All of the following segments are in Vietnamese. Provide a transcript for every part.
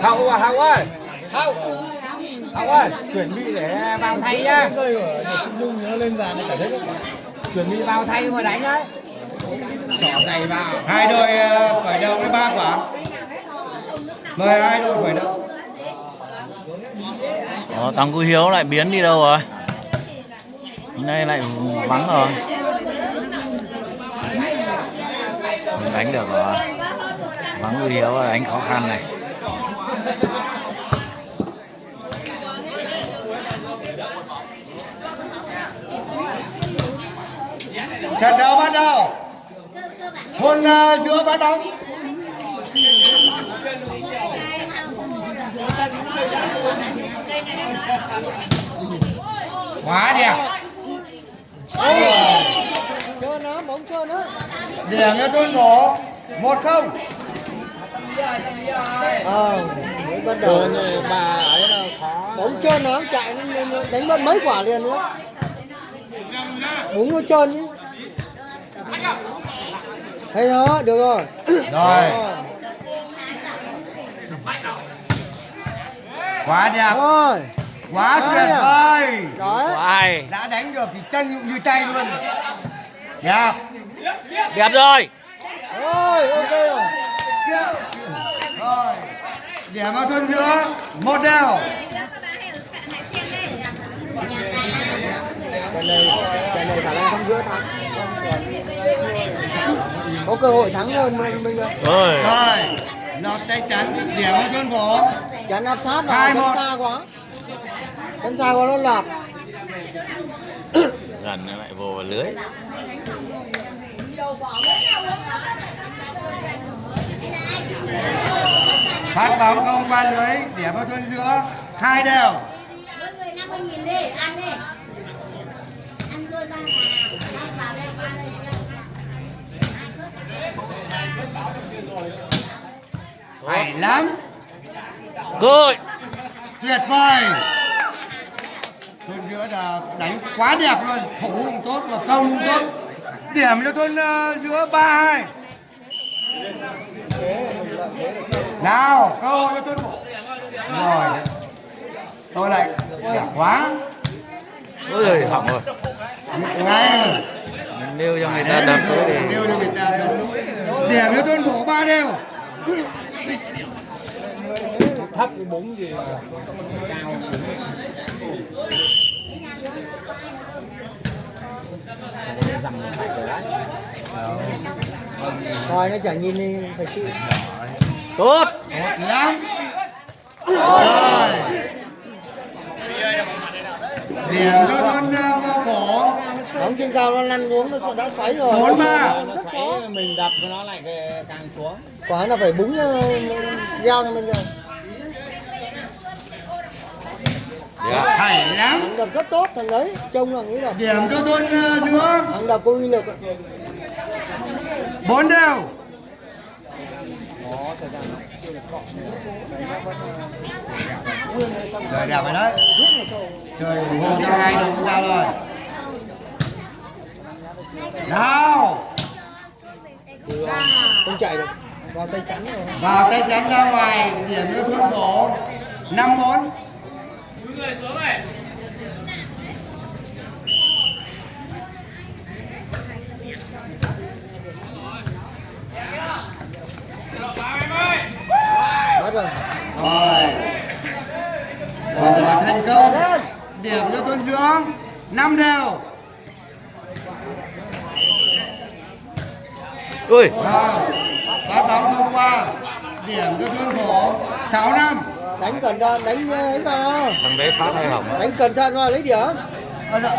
hậu à hậu ơi. Hậu. Hậu ơi chuẩn bị để vào thay nhá. Rơi ở Trung Dung nó lên dàn này cả đấy chuẩn bị vào thay mà đánh đấy. Xỏ giày vào. Hai đội ờ, khởi động với ba quả. Mời hai đội khởi động Đó, thằng Cú Hiếu lại biến đi đâu rồi? Hôm nay lại vắng rồi. Không đánh được rồi. Cú Hiếu là đánh khó khăn này. trận đấu bắt đầu. Hôn uh, giữa phát bóng quá đẹp chơi nó bóng chơi nó điểm cho tuân thủ một không ờ bắt đầu bà ấy là khó bóng trơn nó chạy nó đánh mất mấy quả liền nữa búng nó trơn chứ hay đó được rồi rồi quá đẹp rồi quá tuyệt vời đấy Ai? đã đánh được thì chân như tay luôn đẹp Đẹp rồi. rồi ok rồi rồi điểm vào tuần giữa một đều trận này trận này khả năng không giữa thắng. Có cơ hội thắng hơn mình bây giờ Rồi. rồi lọt tay chắn điểm vào tuần phủ chắn áp sát vào chắn xa quá. Chắn xa quá nó lọt. Gần lại vô vào lưới. Phát bóng không qua lưới điểm vào tuần giữa hai đều Mỗi người 50 nghìn đi, ăn đi. Ăn luôn ra nhà. Ăn vào đây, qua đây. hay lắm Good. tuyệt vời tuần giữa là đánh quá đẹp luôn thủ cũng tốt và công cũng tốt điểm cho tuần ờ, giữa ba hai nào cơ hội cho tuần phủ rồi. Tôi lại đẹp quá. Ôi, hỏng rồi. ngay Mình nêu cho người ta đập nữa thì Nêu cho người ta đập. điểm cho tuần phủ ba đều. Thấp búng gì mà Thôi nó chả nhìn đi phải chịu. Tốt. một lắm. Rồi. Điểm cho uh, phổ Bóng trên cao nó lăn xuống nó đã xoáy rồi. Bốn ba. Rất khó. Mình đập cho nó lại càng xuống. Quả là phải búng ờ, dao cho mình rồi. Đẹp. hay lắm. Thằng đập rất tốt thằng đấy Trông là nghĩ là điểm cho tuần uh, giữa Thằng đập có uy lực. Bốn đều. Trời đẹp rồi đấy. Trời ủng hộ cho hai đồng chúng ta rồi. Nào. Không chạy được. Vào tay trắng rồi. Vào tay chắn ra ngoài Điểm cho thuốc phổ năm bốn. Bắt rồi. Rồi. Và giờ thành công. Điểm cho tuần giữa. Năm đều. Ui, Phát bóng không qua. Điểm cho tuần phổ sáu năm. Đánh cẩn thận đánh ờ, ấy vào thằng đấy phát hay hỏng. Đánh cẩn thận vào lấy điểm. Bây giờ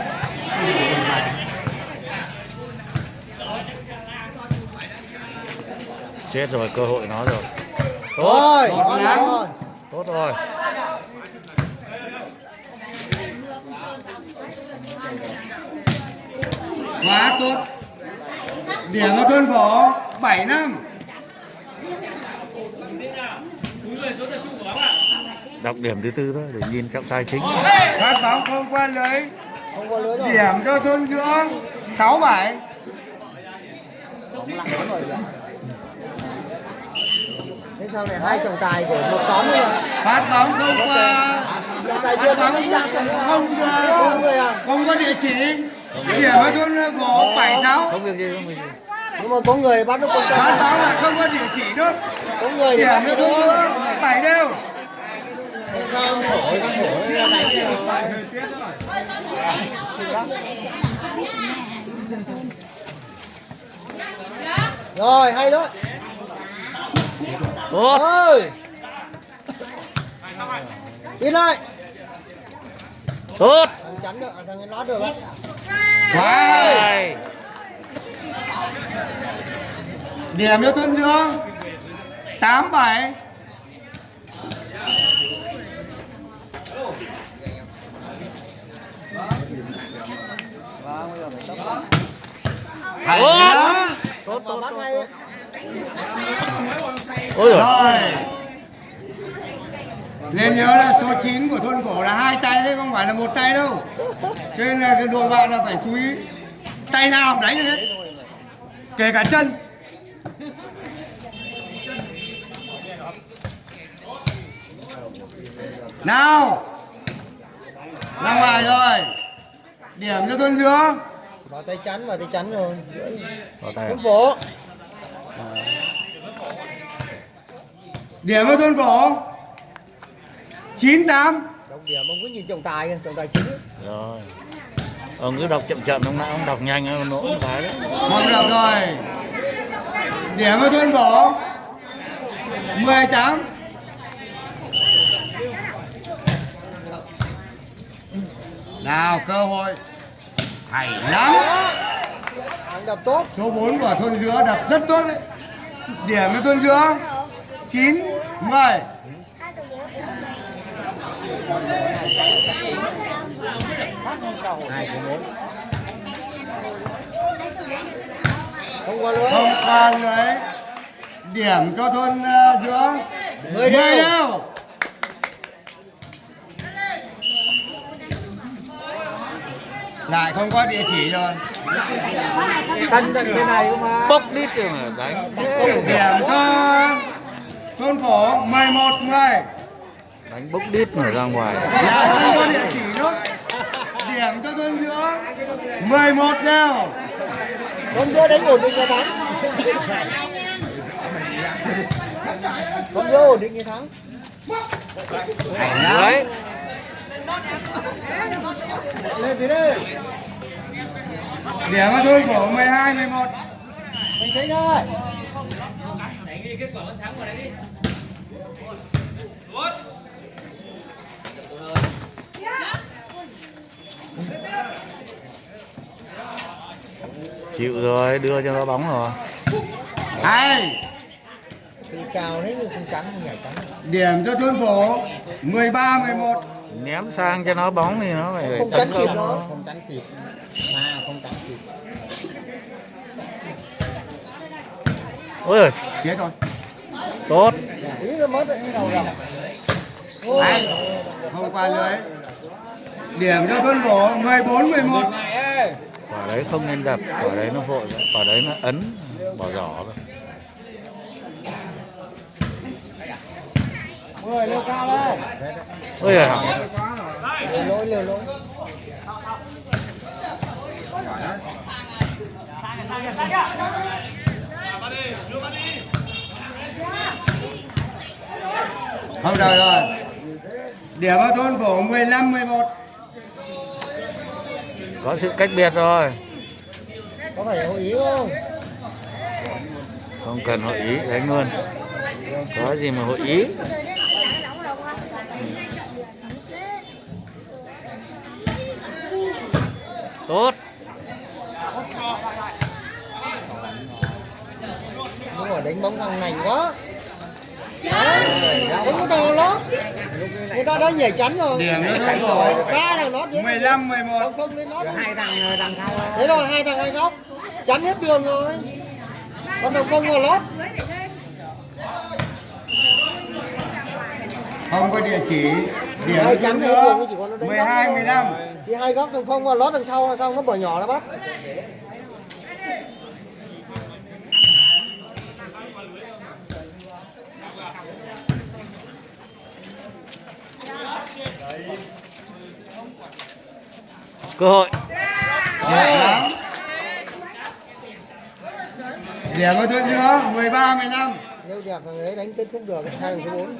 Chết rồi, cơ hội nó rồi. Rồi. Một rồi. Tốt rồi. Quá tốt. Điểm cho tuần phổ bảy năm. Đọc điểm thứ tư thôi để nhìn trọng tài chính. Phát bóng không qua lưới. Không có lưới rồi. Điểm cho Bóng lặng lắm rồi. kìa. Thế sao này hai trọng tài của một xóm nữa. Mà. phát bóng không qua. Trọng tài phát bóng không được không không người à? Không có địa chỉ. Điểm ở thôn phố bảy sáu. Không việc gì không việc gì. Nhưng mà có người bắt nó không phát chạm bóng là không có địa chỉ nữa. Có người thì ở nó thôn nữa bảy đều không thổi không thổi này rồi hay đó tốt ơi đi lại. Tốt chắn được thằng ấy lót được á. Quá Hai. điểm cho thôn dương tám bảy. Hay lắm tốt tốt bắt hay đấy. Ôi rồi rồi. Nên nhớ là số 9 của thôn cổ là hai tay đấy không phải là một tay đâu. Cho nên là cái đội bạn là phải chú ý. Tay nào cũng đánh được hết kể cả chân. Nào. Ra ngoài rồi. Điểm cho thôn dương vào tay chắn vào tay chắn rồi. Vào tay không phố điểm cho thôn cổ 98 trọng điểm ông cứ nhìn trọng tài kìa trọng tài chính rồi. Ông cứ đọc chậm chậm ông nãy ông đọc nhanh ông nỗ một cái đấy. Không được rồi. Điểm cho thôn cổ 18 Nào cơ hội. Hay lắm đập tốt. Số 4 của thôn dứa đập rất tốt đấy. Điểm cho thôn dứa. 9 10 hai của bốn. Không qua lưới. Không qua lưới. Điểm cho thôn uh, Mười 10 đều. đều. Lại không có địa chỉ rồi sân tận bên này mà bốc đít rồi mà đánh. Điểm cho thôn cổ 11 10 đánh bốc đít mà ra ngoài. Là không có địa chỉ nữa. Điểm cho thôn giữa 11 đều con giữa đánh ổn định là thắng. Con giữa ổn định như thắng. Đấy. Lên tí đây điểm cho thôn cổ 12 11 mình thấy đây chịu rồi đưa cho nó bóng rồi. Hay. Thì cao đấy không không nhảy chắn điểm cho thôn phố 13 11 ném sang cho nó bóng thì nó phải không tấn chắn kịp nó không chắn kịp. à không chắn kịp ôi giời, chết rồi. Tốt. Tí nó mất rồi đầu rồi hay không qua lưới. Điểm cho thôn phố 14 11 quả đấy không nên đập quả đấy nó vội quả đấy nó ấn bỏ giỏ rồi mười leo cao lên ôi giời. Liều lỗi không được rồi. Điểm cho thôn phố 15 11 có sự cách biệt rồi. Có phải hội ý không? Không cần hội ý đánh luôn. Có gì mà hội ý tốt nhưng mà đánh bóng thằng nành quá. Đấy, đánh cái thằng lót người ta đã nhảy chắn rồi. Điểm cho thôn phố ba thằng lót dưới 15 11 không không lên lót hai thằng đằng sau thế rồi hai thằng hai góc. Chắn hết đường rồi. Con đồng không vào lót. Không có địa chỉ. Điểm hai cho chắn hết đường chỉ có nó đánh 12 góc. 15 đi hai góc đồng không vào lót đằng sau xong nó bỏ nhỏ nó bắt cơ hội. Đẹp lắm điểm có chút nữa 13 15 nếu đẹp thằng ấy đánh kết thúc được hai thằng thứ bốn.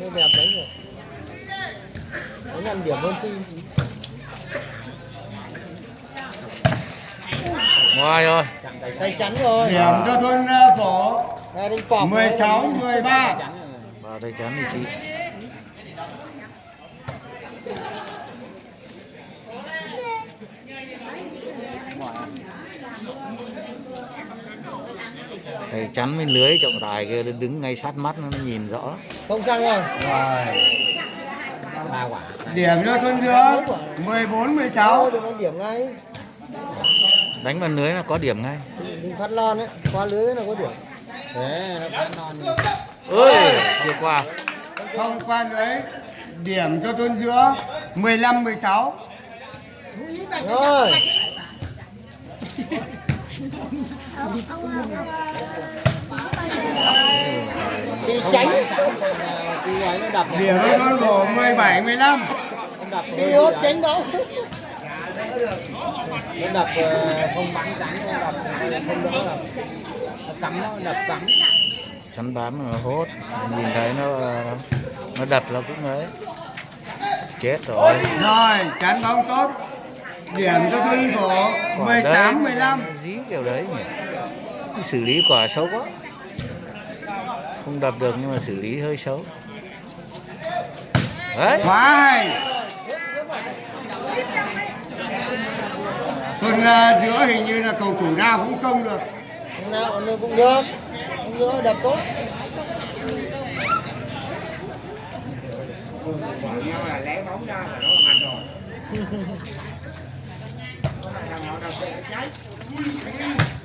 Nếu đẹp đánh được. Đánh ăn điểm hơn phi ngoài rồi. Tay chắn rồi. Điểm cho thôn ờ, phổ. 16 13 ba tay chắn thì chị. Tay chắn bên lưới trọng tài kia đứng ngay sát mắt nó nhìn rõ. Không sang rồi. Rồi điểm cho thôn giữa 14 16 đừng đánh điểm ngay. Đánh vào lưới là có điểm ngay. Đinh phát lon ấy qua lưới là có điểm. Ơi chưa qua không qua lưới. Điểm cho thôn giữa 15 16 rồi đi tránh điểm cho thôn phổ 17 15 đi hốt tránh đâu nó đập ờ, không bắn tránh nó đập không đỡ đập. Nó cắm nó đập cắm chắn bám nó hốt. Nhìn thấy nó nó đập là cũng ấy. Chết rồi. Rồi chắn bóng tốt điểm cho thôn phổ Quả 18 đấy, 15 dí kiểu đấy nhỉ? Cái xử lý quả xấu quá. Không đập được nhưng mà xử lý hơi xấu. Đấy. Quá hay. Thôn ờ, giữa hình như là cầu thủ nào cũng công được. Nào nó cũng được. Cũng được đập tốt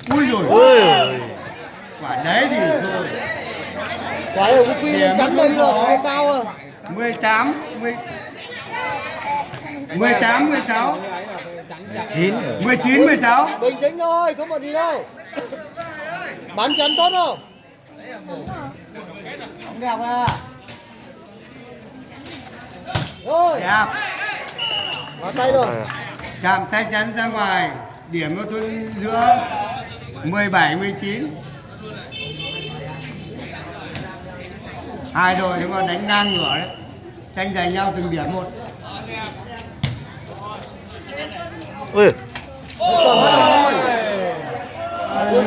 ui rồi. Ôi quả đấy thì thôi. Quả phi Điểm chắn nó lên rồi. cao à. 18 10 18 16 chín 19 16 bình tĩnh thôi không có gì đâu. Bắn chắn tốt không? Không đẹp à. Rồi. Đẹp. Vào tay rồi chạm tay chắn ra ngoài điểm cho thôn giữa 17 19 hai đội chúng mà đánh ngang ngửa đấy tranh giành nhau từng điểm một. Ôi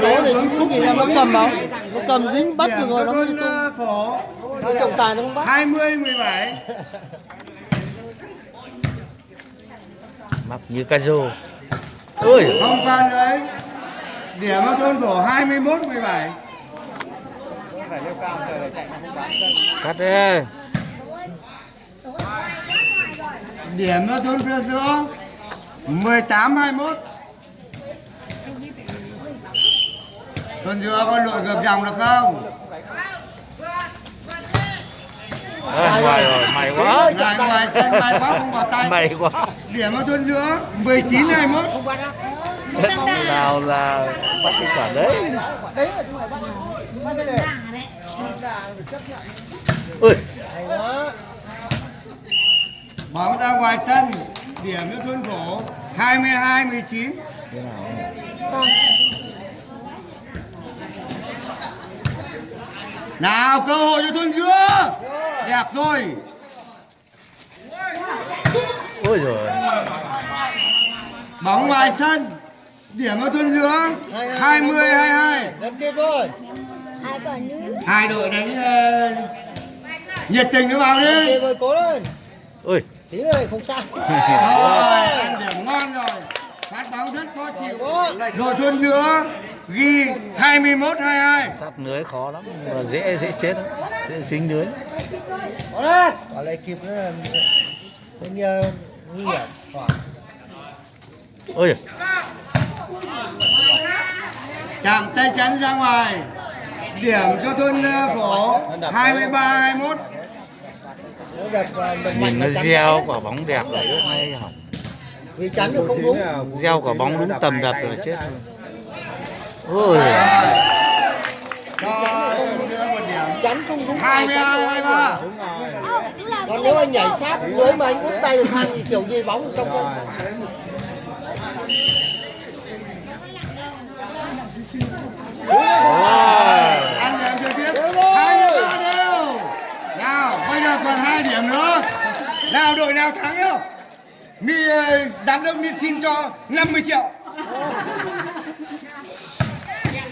Cái số này cũng không chỉ là nó cầm đâu. Nó cầm dính bắt được rồi nó ờ, phổ. Nó trọng tài nó không bắt. 20 17 mập như ca rô ôi. Không qua lưới điểm cho thôn phổ 21 17 cắt đi. Điểm cho thôn phía giữa. 18 21 thôn giữa có lội ngược dòng được không Ôi, ngoài rồi mày quá. Ngoài sân may quá không vào tay. Mày quá. Điểm cho thôn giữa 19 21 nào là bắt cái quả đấy? Ôi hay quá. Bóng ra ngoài sân điểm cho thôn phổ 22 19 thế nào nào cơ hội cho thôn giữa đẹp rồi. Ôi rồi bóng ngoài sân. Điểm cho thôn giữa 20 22 gần kịp rồi. Hai đội đánh ờ, nhiệt tình nó vào đi. Rồi cố lên. Ôi. Tí nữa lại không sao. Rồi ăn điểm ngon rồi. Phát bóng rất khó chịu. Rồi. Thôn giữa ghi 21 22 sát lưới khó lắm nhưng mà dễ dễ chết lắm dễ dính lưới. Quả lại kịp nữa là nguy hiểm. Ôi chạm tay chắn ra ngoài. Điểm cho thôn phổ 23 21 nó đập vào đập mạnh nhìn nó gieo quả bóng đẹp là rất hay hỏng vì chắn nó không đúng. Gieo quả bóng đúng tầm đập rồi là chết luôn Ôi. Chắn không đúng hai mươi hai ba Còn nếu anh nhảy sát với mà anh úp tay được thang thì kiểu gì bóng trong không? Ăn em chơi tiếp. Hai mươi ba đều. Nào, bây giờ còn hai điểm nữa. Nào đội nào thắng đâu? Mi ờ, giám đốc Mi xin cho 50 triệu.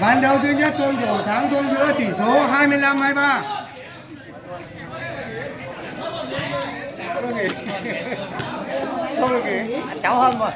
Ván đấu thứ nhất tôi rổ thắng tôi giữa tỷ số 25-23. Không được nghỉ. Không được nghỉ. Cháu hâm rồi.